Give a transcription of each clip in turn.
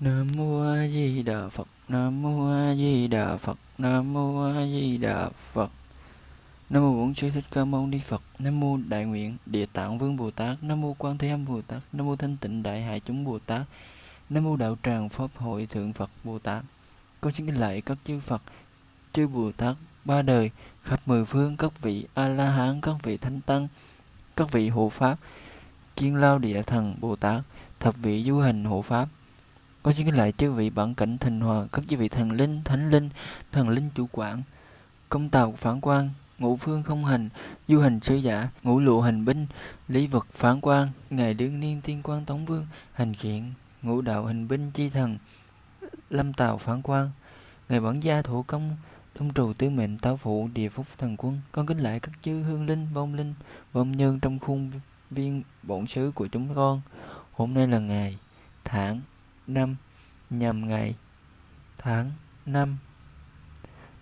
Nam mô A Di Đà Phật. Nam mô A Di Đà Phật. Nam mô A Di Đà Phật. Nam mô Bổn Sư Thích Ca Mâu Ni Phật. Nam mô Đại Nguyện Địa Tạng Vương Bồ Tát. Nam mô Quan Thế Âm Bồ Tát. Nam mô Thanh Tịnh Đại Hải Chúng Bồ Tát. Nam mô Đạo Tràng Pháp Hội Thượng Phật Bồ Tát. Con xin kính lạy các chư Phật, chư Bồ Tát ba đời khắp mười phương các vị A La Hán, các vị Thánh Tăng, các vị hộ pháp, Kiên Lao Địa Thần Bồ Tát, thập vị du hành hộ pháp con xin kính lại chư vị bản cảnh thành hòa, các chư vị thần linh, thánh linh, thần linh chủ quản, công tàu phản quan, ngũ phương không hành, du hành sứ giả, ngũ lụ hành binh, lý vật phản quan, ngài đương niên tiên quan tống vương, hành khiển, ngũ đạo hành binh chi thần, lâm tàu phản quan, ngài bản gia thủ công, đông trù tứ mệnh táo phụ địa phúc thần quân. Con kính lại các chư hương linh vong linh vong nhân trong khuôn viên bổn sứ của chúng con. Hôm nay là ngày tháng năm nhằm ngày, tháng năm.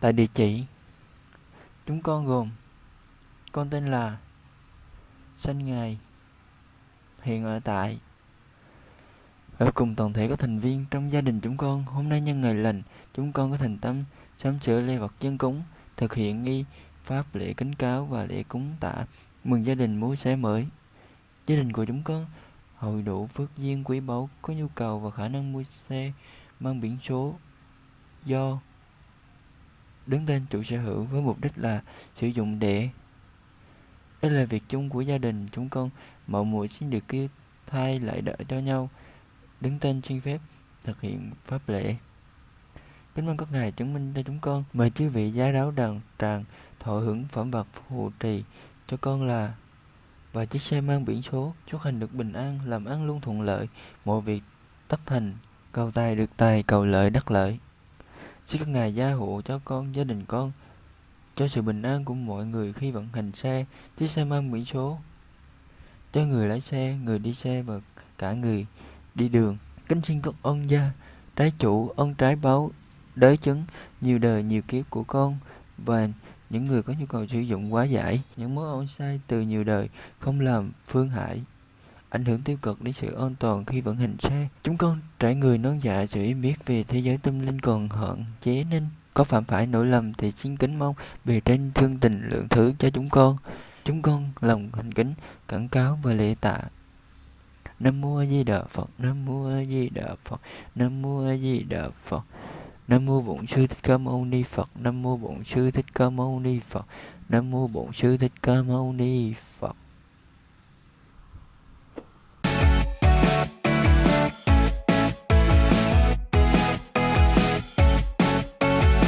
Tại địa chỉ, chúng con gồm, con tên là sinh ngày hiện ở tại, ở cùng toàn thể các thành viên trong gia đình chúng con. Hôm nay nhân ngày lành, chúng con có thành tâm sắm sửa lễ vật dân cúng, thực hiện nghi pháp lễ kính cáo và lễ cúng tạ mừng gia đình mối xé mới. Gia đình của chúng con hội đủ phước duyên quý báu, có nhu cầu và khả năng mua xe, mang biển số, do đứng tên chủ sở hữu với mục đích là sử dụng để, đây là việc chung của gia đình chúng con. Mọi muội xin được kia thay lại đỡ cho nhau, đứng tên xin phép thực hiện pháp lễ. Kính mong các ngài chứng minh cho chúng con. Mời chư vị giá đáo đàng tràng thọ hưởng phẩm vật phù trì cho con là và chiếc xe mang biển số chúc hành được bình an, làm ăn luôn thuận lợi. Mọi việc tất thành, cầu tài được tài, cầu lợi đắc lợi. Xin các ngài gia hộ cho con, gia đình con, cho sự bình an của mọi người khi vận hành xe, chiếc xe mang biển số. Cho người lái xe, người đi xe và cả người đi đường. Kính xin các ân gia, trái chủ ân trái báo, đới chứng, nhiều đời, nhiều kiếp của con và những người có nhu cầu sử dụng quá giải, những mối ôn sai từ nhiều đời không làm phương hại, ảnh hưởng tiêu cực đến sự an toàn khi vận hành xe. Chúng con trải người non dạ sự biết về thế giới tâm linh còn hạn chế nên có phạm phải nỗi lầm thì xin kính mong bề trên thương tình lượng thứ cho chúng con. Chúng con lòng thành kính, cảnh cáo và lễ tạ. Nam mô a di đà phật, nam mô a di đà phật, nam mô a di đà phật. Nam mô Bổn Sư Thích Ca Mâu Ni Phật. Nam mô Bổn Sư Thích Ca Mâu Ni Phật. Nam mô Bổn Sư Thích Ca Mâu Ni Phật.